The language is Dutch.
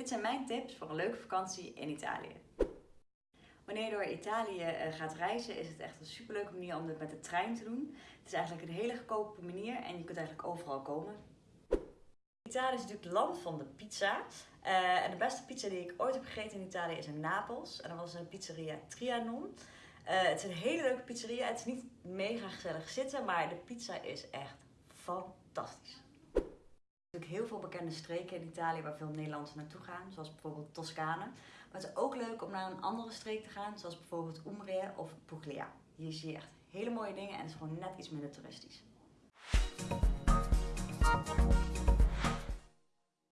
Dit zijn mijn tips voor een leuke vakantie in Italië. Wanneer je door Italië eh, gaat reizen is het echt een superleuke manier om dit met de trein te doen. Het is eigenlijk een hele goedkope manier en je kunt eigenlijk overal komen. Italië is natuurlijk het land van de pizza. Uh, en de beste pizza die ik ooit heb gegeten in Italië is in Napels. En dat was een pizzeria Trianon. Uh, het is een hele leuke pizzeria. Het is niet mega gezellig zitten, maar de pizza is echt fantastisch. Heel veel bekende streken in Italië waar veel Nederlanders naartoe gaan, zoals bijvoorbeeld Toscane. Maar het is ook leuk om naar een andere streek te gaan, zoals bijvoorbeeld Umbria of Puglia. Hier zie je echt hele mooie dingen en het is gewoon net iets minder toeristisch.